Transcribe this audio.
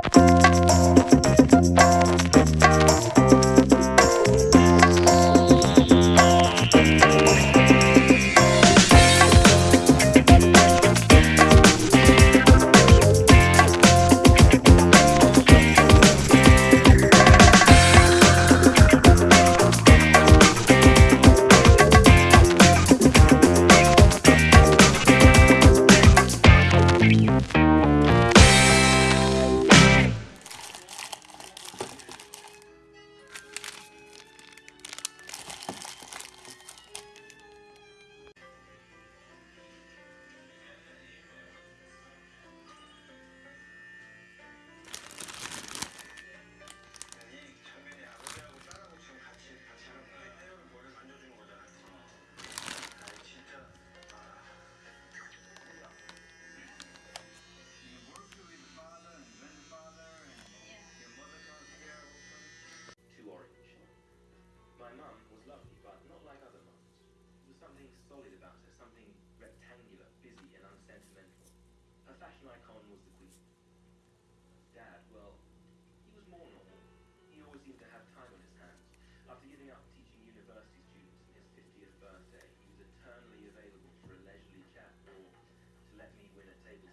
フフフフ。lovely, but not like other mums. There was something solid about her, something rectangular, busy, and unsentimental. Her fashion icon was the queen. Dad, well, he was more normal. He always seemed to have time on his hands. After giving up teaching university students on his 50th birthday, he was eternally available for a leisurely chat or to let me win a table.